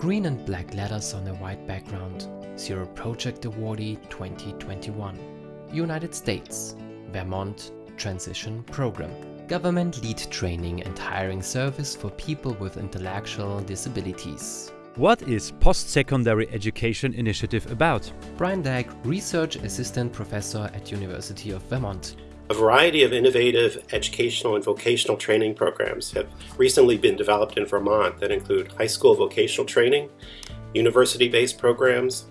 Green and black letters on a white background. Zero Project Awardee 2021. United States. Vermont Transition Program. Government lead training and hiring service for people with intellectual disabilities. What is Post-Secondary Education Initiative about? Bryan Dague, Research Assistant Professor at University of Vermont. A variety of innovative educational and vocational training programs have recently been developed in Vermont that include high school vocational training, university-based programs,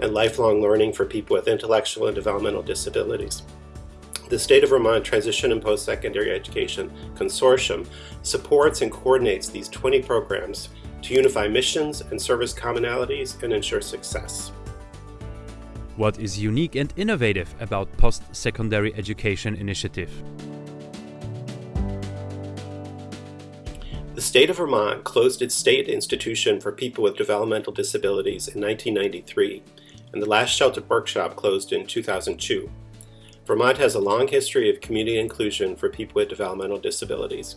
and lifelong learning for people with intellectual and developmental disabilities. The State of Vermont Transition and Post-Secondary Education Consortium supports and coordinates these 20 programs to unify missions and service commonalities and ensure success. What is unique and innovative about Post-Secondary Education Initiative? The state of Vermont closed its state institution for people with developmental disabilities in 1993, and the last sheltered workshop closed in 2002. Vermont has a long history of community inclusion for people with developmental disabilities.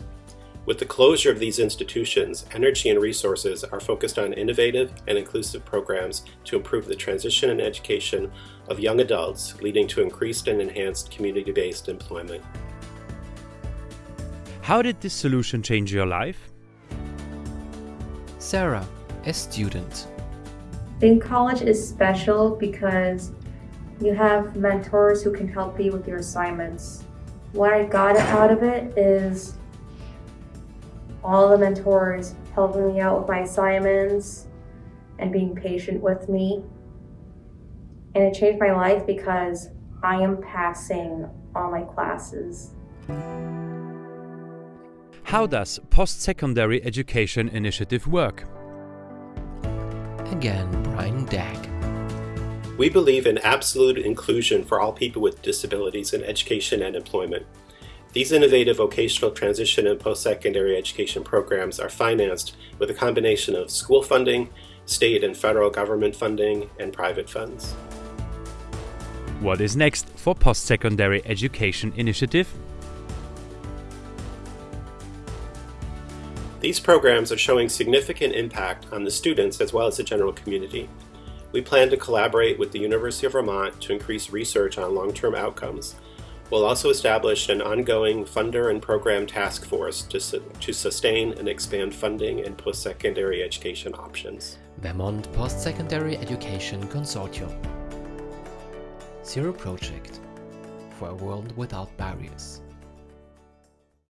With the closure of these institutions, energy and resources are focused on innovative and inclusive programs to improve the transition and education of young adults, leading to increased and enhanced community-based employment. How did this solution change your life? Sarah, a student. Being college is special because you have mentors who can help you with your assignments. What I got out of it is all the mentors helping me out with my assignments and being patient with me. And it changed my life because I am passing all my classes. How does Post-Secondary Education Initiative work? Again, Bryan Dague. We believe in absolute inclusion for all people with disabilities in education and employment. These innovative vocational transition and post-secondary education programs are financed with a combination of school funding, state and federal government funding, and private funds. What is next for Post-Secondary Education Initiative? These programs are showing significant impact on the students as well as the general community. We plan to collaborate with the University of Vermont to increase research on long-term outcomes We'll also establish an ongoing funder and program task force to, su to sustain and expand funding and post-secondary education options. Vermont Post-Secondary Education Consortium. Zero Project for a world without barriers.